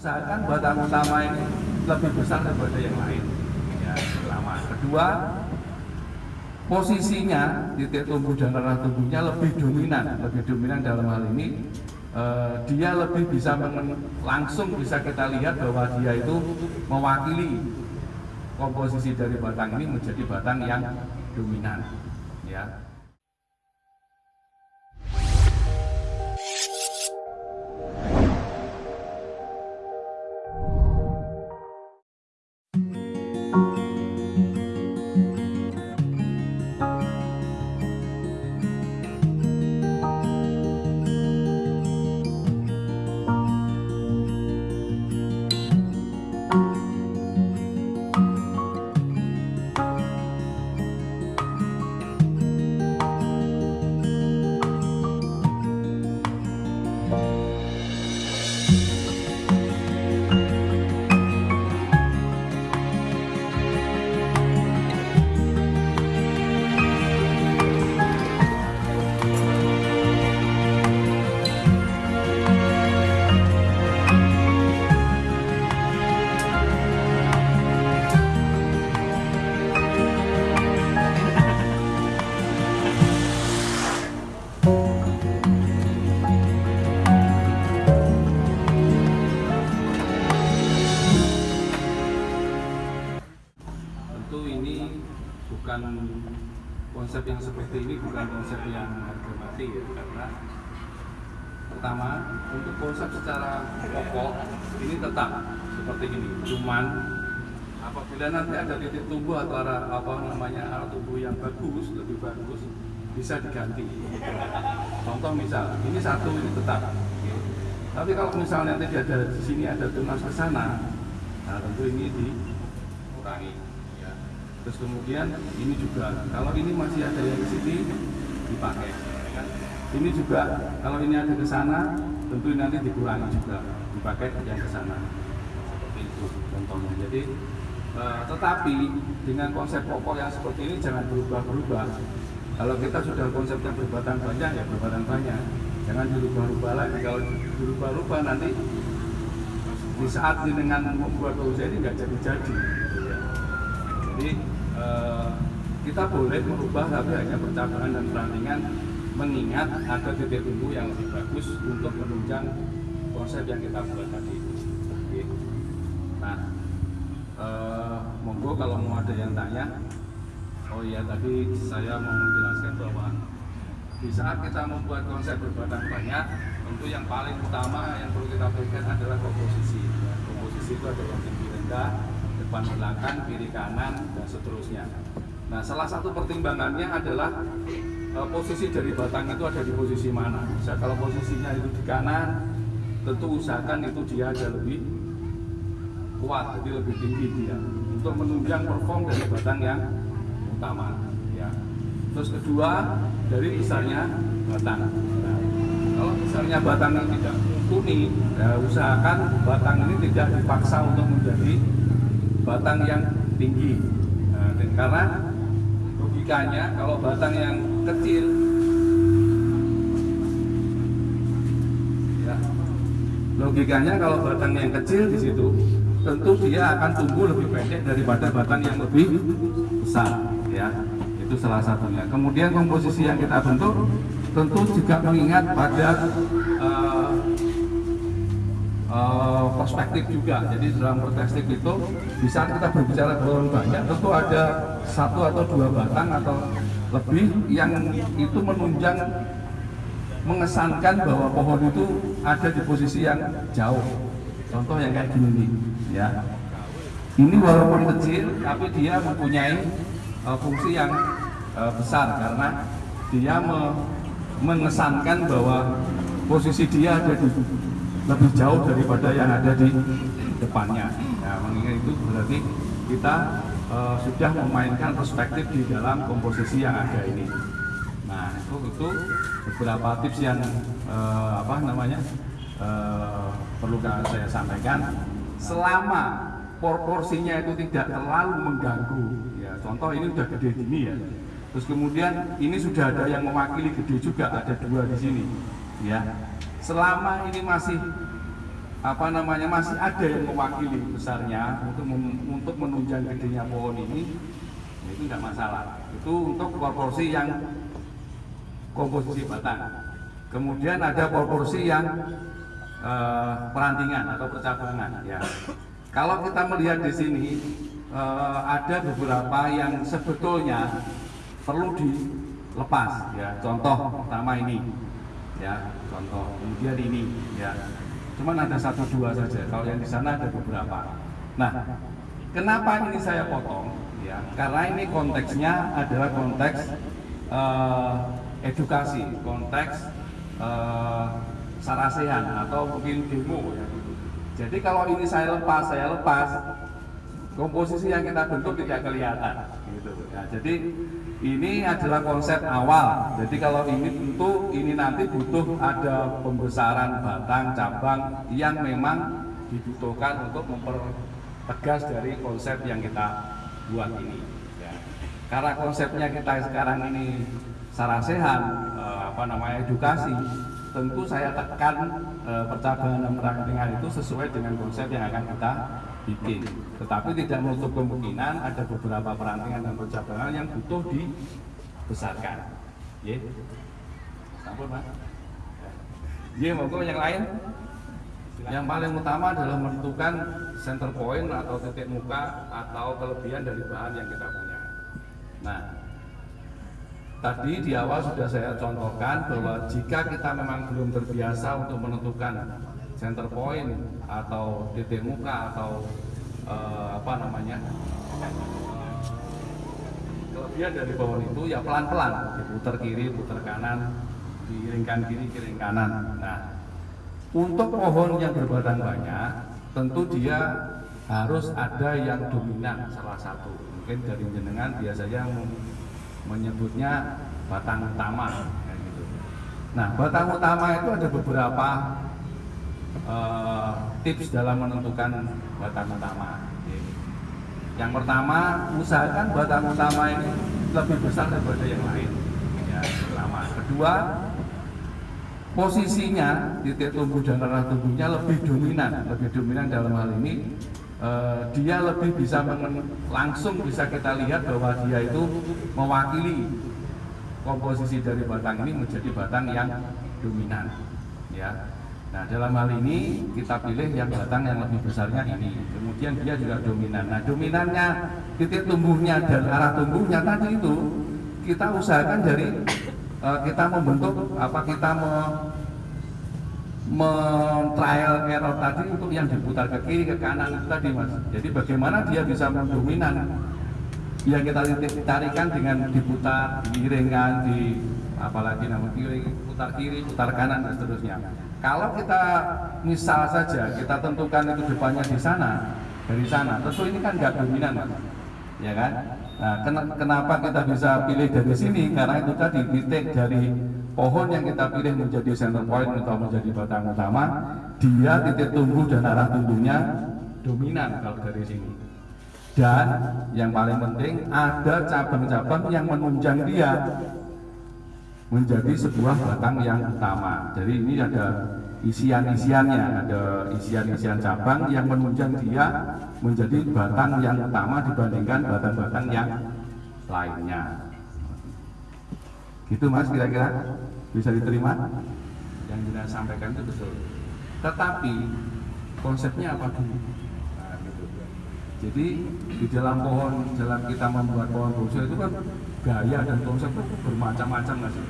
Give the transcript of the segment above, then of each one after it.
usahakan batang utama ini lebih besar daripada yang lain. Ya, pertama. Kedua, posisinya titik tumbuh dan arah tumbuhnya lebih dominan, lebih dominan dalam hal ini eh, dia lebih bisa langsung bisa kita lihat bahwa dia itu mewakili komposisi dari batang ini menjadi batang yang dominan. Ya. Bukan konsep yang seperti ini bukan konsep yang harga mati ya karena pertama untuk konsep secara pokok ini tetap seperti ini. Cuman apabila nanti ada titik tumbuh atau arah apa namanya arah tumbuh yang bagus lebih bagus bisa diganti. Contoh misal ini satu ini tetap. Tapi kalau misalnya nanti ada di sini ada tunas ke sana nah tentu ini dikurangi. Terus kemudian ini juga kalau ini masih ada yang di sini dipakai ya kan? ini juga kalau ini ada ke sana tentu nanti dikurangi juga dipakai yang ke sana. Seperti itu contohnya. Jadi eh, tetapi dengan konsep pokok yang seperti ini jangan berubah-berubah. Kalau kita sudah konsepnya berbatang banyak ya berbatang banyak jangan dirubah-rubah lagi. Kalau dirubah-rubah nanti di saat dengan membuat usaha ini nggak jadi-jadi. Jadi eh, kita boleh merubah tapi hanya percakapan dan perantingan mengingat ada titik tumbuh yang lebih bagus untuk menunjang konsep yang kita buat tadi. Oke. nah eh, monggo kalau mau ada yang tanya. Oh iya tadi saya mau menjelaskan bahwa di saat kita membuat konsep berbatang banyak tentu yang paling utama yang perlu kita perhatikan adalah komposisi. Komposisi itu adalah tinggi rendah depan belakang kiri kanan dan seterusnya. Nah salah satu pertimbangannya adalah eh, posisi dari batang itu ada di posisi mana. Bisa kalau posisinya itu di kanan tentu usahakan itu dia ada lebih kuat jadi lebih tinggi dia. Untuk menunjang perform dari batang yang utama ya. Terus kedua dari besarnya batang. Nah, kalau besarnya batang yang tidak mumpuni ya usahakan batang ini tidak dipaksa untuk menjadi batang yang tinggi. Nah, dan karena logikanya kalau batang yang kecil ya logikanya kalau batang yang kecil di situ tentu dia akan tumbuh lebih pendek daripada batang yang lebih besar ya. Itu salah satunya. Kemudian komposisi yang kita bentuk tentu juga mengingat pada eh, perspektif juga. Jadi dalam perspektif itu di saat kita berbicara pohon banyak tentu ada satu atau dua batang atau lebih yang itu menunjang mengesankan bahwa pohon itu ada di posisi yang jauh. Contoh yang kayak gini nih ya. Ini walaupun kecil tapi dia mempunyai uh, fungsi yang uh, besar karena dia me- mengesankan bahwa posisi dia ada di lebih jauh daripada yang ada di depannya. Ya mengingat itu berarti kita uh, sudah memainkan perspektif di dalam komposisi yang ada ini. Nah itu itu beberapa tips yang uh, apa namanya uh, perlu saya sampaikan. Selama proporsinya itu tidak terlalu mengganggu ya contoh ini udah gede gini ya. Terus kemudian ini sudah ada yang mewakili gede juga ada dua di sini ya. Selama ini masih apa namanya masih ada yang mewakili besarnya untuk untuk menunjang gedenya pohon ini ya itu tidak masalah. Itu untuk proporsi yang komposisi batang. Kemudian ada proporsi yang eh, perantingan atau percabangan ya. Kalau kita melihat di sini eh, ada beberapa yang sebetulnya perlu dilepas ya. Contoh pertama ini ya contoh. Kemudian ini ya. Cuman ada satu dua saja. Kalau yang di sana ada beberapa. Nah kenapa ini saya potong? Ya karena ini konteksnya adalah konteks eh, edukasi konteks eh, sarasehan atau mungkin demo ya. Jadi kalau ini saya lepas saya lepas komposisi yang kita bentuk tidak kelihatan gitu. Ya jadi ini adalah konsep awal. Jadi kalau ini tentu ini nanti butuh ada pembesaran batang cabang yang memang dibutuhkan untuk mempertegas dari konsep yang kita buat ini. Ya. Karena konsepnya kita sekarang ini sarasehan, eh, apa namanya edukasi, tentu saya tekan eh, percabangan dan itu sesuai dengan konsep yang akan kita bikin. Tetapi tidak menutup kemungkinan ada beberapa perantingan dan percabangan yang butuh dibesarkan. Ya. Sampun, Mas. Ya, monggo yang lain. Yang paling utama adalah menentukan center point atau titik muka atau kelebihan dari bahan yang kita punya. Nah, tadi di awal sudah saya contohkan bahwa jika kita memang belum terbiasa untuk menentukan center point atau titik muka atau eh, apa namanya kelebihan dari pohon itu ya pelan-pelan diputar kiri, putar kanan, diiringkan kiri, kiring kanan. Nah, untuk pohon yang berbatang banyak, tentu dia harus ada yang dominan salah satu. Mungkin dari jenengan biasanya menyebutnya batang utama. gitu. Nah, batang utama itu ada beberapa eh, tips dalam menentukan batang utama. Yang pertama, usahakan batang utama ini lebih besar daripada yang lain. Ya, pertama. Kedua, posisinya titik tumbuh dan arah tumbuhnya lebih dominan, lebih dominan dalam hal ini eh, dia lebih bisa langsung bisa kita lihat bahwa dia itu mewakili komposisi dari batang ini menjadi batang yang dominan. Ya. Nah dalam hal ini kita pilih yang batang yang lebih besarnya ini. Kemudian dia juga dominan. Nah dominannya titik tumbuhnya dan arah tumbuhnya tadi itu kita usahakan dari eh, kita membentuk apa kita me, trial error tadi untuk yang diputar ke kiri ke kanan itu tadi mas. Jadi bagaimana dia bisa mendominan yang kita titik tarikan dengan diputar, diiringkan, di apalagi nama kiri, putar kiri, putar kanan dan seterusnya. Kalau kita misal saja kita tentukan itu depannya di sana, dari sana, tentu ini kan nggak dominan ya kan? Nah, ken- kenapa kita bisa pilih dari sini? Karena itu tadi titik dari pohon yang kita pilih menjadi center point atau menjadi batang utama, dia titik tumbuh dan arah tumbuhnya dominan kalau dari sini. Dan yang paling penting ada cabang-cabang yang menunjang dia menjadi sebuah batang yang utama. Jadi ini ada isian-isiannya, ada isian-isian cabang yang menunjang dia menjadi batang yang utama dibandingkan batang-batang yang lainnya. Gitu mas kira-kira bisa diterima? Yang kita sampaikan itu betul. Tetapi konsepnya apa dulu? Nah, gitu. Jadi di dalam pohon, dalam kita membuat pohon bonsai itu kan gaya dan konsep itu bermacam-macam nggak sih?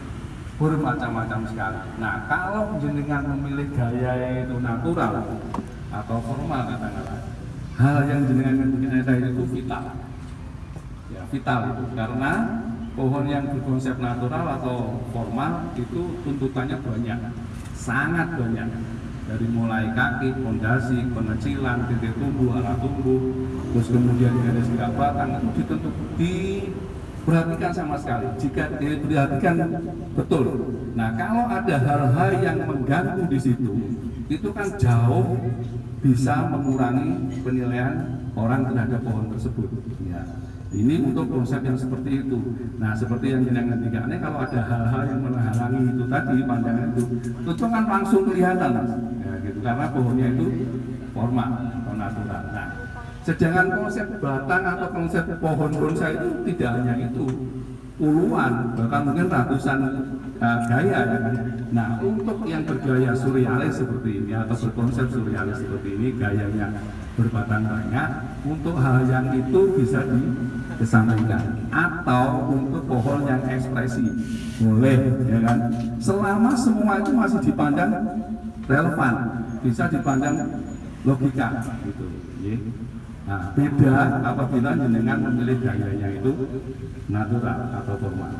Bermacam-macam sekali. Nah kalau jenengan memilih gaya itu natural atau formal katakanlah, hal yang jenengan ada itu vital. Ya, vital itu karena pohon yang berkonsep natural atau formal itu tuntutannya banyak, sangat banyak dari mulai kaki, pondasi, pengecilan, titik tumbuh, arah tumbuh, terus kemudian garis gerak batang itu ditentu diperhatikan sama sekali. Jika diperhatikan betul. Nah kalau ada hal-hal yang mengganggu di situ, itu kan jauh bisa mengurangi penilaian orang terhadap pohon tersebut. Ya. Ini untuk konsep yang seperti itu. Nah, seperti yang jenengan ini kalau ada hal-hal yang menghalangi itu tadi pandangan itu, itu kan langsung kelihatan, ya, gitu. Karena pohonnya itu formal sedangkan konsep batang atau konsep pohon bonsai itu tidak hanya itu, puluhan bahkan mungkin ratusan uh, gaya ya. Kan. Nah untuk yang bergaya surrealis seperti ini atau berkonsep surrealis seperti ini gayanya berbatang banyak untuk hal yang itu bisa dikesampingkan atau untuk pohon yang ekspresi. Boleh ya kan? Selama semua itu masih dipandang relevan bisa dipandang logika gitu. Nah, beda apabila jenengan memilih gayanya itu natural atau formal.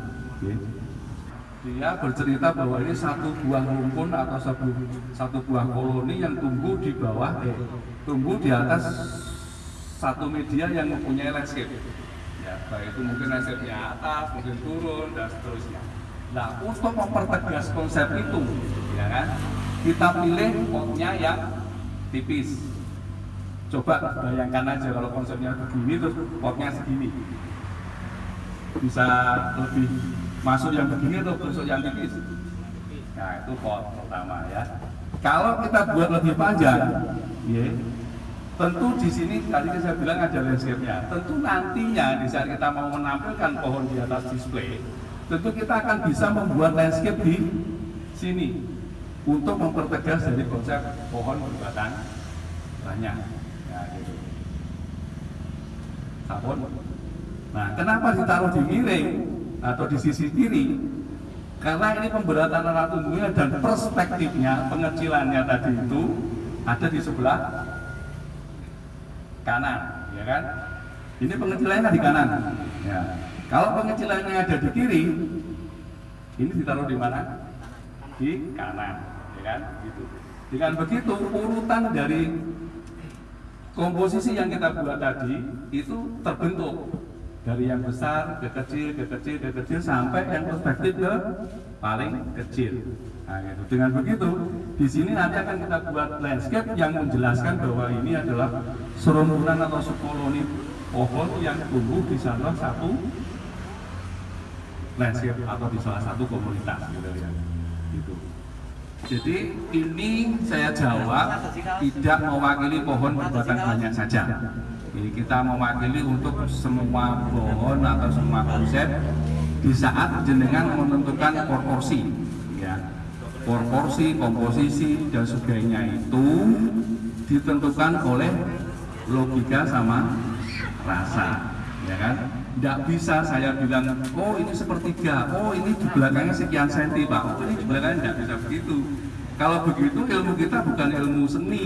Dia bercerita bahwa ini satu buah rumpun atau satu, satu buah koloni yang tumbuh di bawah, eh, tumbuh di atas satu media yang mempunyai landscape. Ya, baik itu mungkin landscape-nya atas, mungkin turun dan seterusnya. Nah, untuk mempertegas konsep itu, ya kan, kita pilih potnya yang tipis. Coba bayangkan aja kalau konsepnya begini terus potnya segini. Bisa lebih masuk yang begini atau besok yang tipis? Nah itu pot pertama ya. Kalau kita buat lebih panjang ya, tentu di sini tadi saya bilang ada landscape-nya. Tentu nantinya di saat kita mau menampilkan pohon di atas display tentu kita akan bisa membuat landscape di sini untuk mempertegas dari konsep pohon berbatang banyak ya, gitu. sabun Nah, kenapa ditaruh di miring atau di sisi kiri? Karena ini pemberatan anak tumbuhnya dan perspektifnya, pengecilannya tadi itu ada di sebelah kanan, ya kan? Ini pengecilannya di kanan. Ya. Kalau pengecilannya ada di kiri, ini ditaruh di mana? Di kanan, kan? Gitu. Dengan begitu urutan dari komposisi yang kita buat tadi itu terbentuk dari yang besar ke kecil ke kecil ke kecil sampai yang perspektif ke paling kecil. Nah, gitu. Dengan begitu, di sini nanti akan kita buat landscape yang menjelaskan bahwa ini adalah serumunan atau subkoloni pohon yang tumbuh di salah satu landscape atau di salah satu komunitas gitu ya. Gitu. Jadi ini saya jawab tidak mewakili pohon berbatang banyak saja. Jadi kita mewakili untuk semua pohon atau semua konsep di saat jenengan menentukan proporsi ya proporsi komposisi dan sebagainya itu ditentukan oleh logika sama rasa ya kan tidak bisa saya bilang oh ini sepertiga oh ini di belakangnya sekian senti pak. Oh ini di belakangnya tidak bisa begitu. Kalau begitu ilmu kita bukan ilmu seni.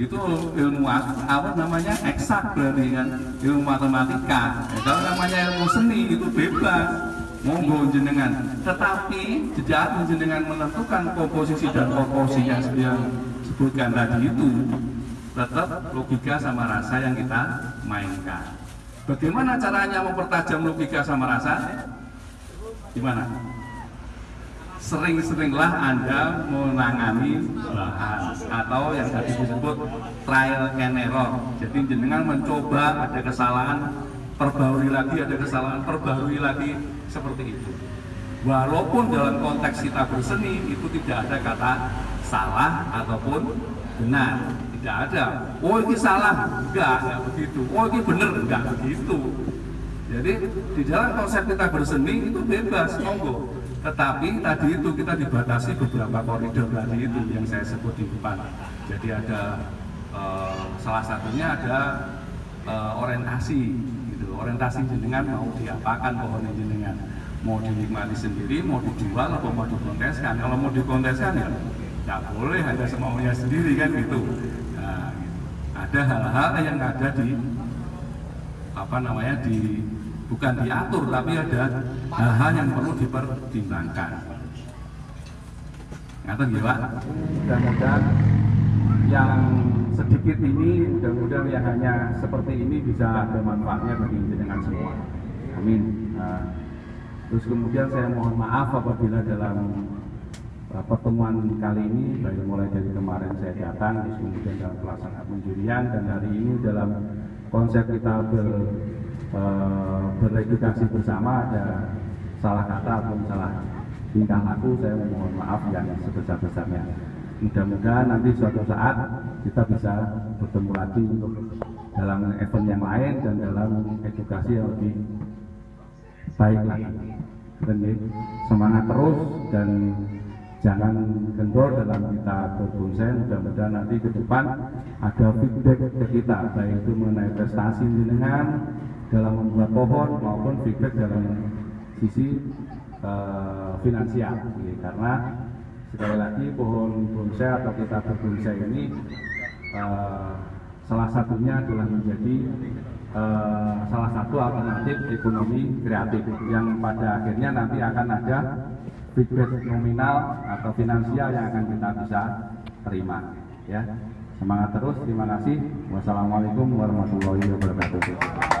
Itu ilmu apa namanya eksak berarti kan ilmu matematika. Kalau namanya ilmu seni itu bebas. Monggo jenengan. Tetapi sejak jenengan menentukan komposisi dan proporsi yang saya sebutkan tadi itu tetap logika sama rasa yang kita mainkan bagaimana caranya mempertajam logika sama rasa gimana sering-seringlah Anda menangani bahan atau yang tadi disebut trial and error. Jadi jenengan mencoba ada kesalahan, perbarui lagi, ada kesalahan, perbarui lagi seperti itu. Walaupun dalam konteks kita berseni itu tidak ada kata salah ataupun benar, tidak ada. Oh ini salah, enggak, enggak begitu. Oh ini benar, enggak begitu. Jadi di dalam konsep kita berseni itu bebas, monggo tetapi tadi itu kita dibatasi beberapa koridor tadi itu yang saya sebut di depan. Jadi ada uh, salah satunya ada uh, orientasi gitu. Orientasi jenengan mau diapakan pohon jenengan. Mau dinikmati sendiri, mau dijual atau mau dikonteskan. Kalau mau dikonteskan ya tidak boleh ada semaunya sendiri kan gitu. Ada hal-hal yang ada di apa namanya di bukan diatur tapi ada hal-hal yang perlu dipertimbangkan. Ngatur ya Pak? Mudah-mudahan yang sedikit ini mudah-mudahan yang hanya seperti ini bisa ada manfaatnya bagi jenengan semua. Amin. Nah, terus kemudian saya mohon maaf apabila dalam pertemuan kali ini dari mulai dari kemarin saya datang kemudian dalam pelaksanaan penjurian dan hari ini dalam konsep kita ber eh, beredukasi bersama ada salah kata atau salah tingkah laku saya mohon maaf yang sebesar-besarnya. Mudah-mudahan nanti suatu saat kita bisa bertemu lagi untuk dalam event yang lain dan dalam edukasi yang lebih baik lagi. Semangat terus dan jangan kendor dalam kita berbonsai mudah-mudahan nanti ke depan ada feedback ke kita baik itu mengenai prestasi jenengan dalam membuat pohon maupun feedback dalam sisi uh, finansial. Jadi, karena sekali lagi pohon bonsai atau kita berbonsai ini uh, salah satunya adalah menjadi uh, salah satu alternatif ekonomi kreatif yang pada akhirnya nanti akan ada feedback nominal atau finansial yang akan kita bisa terima ya. Semangat terus terima kasih. Wassalamualaikum warahmatullahi wabarakatuh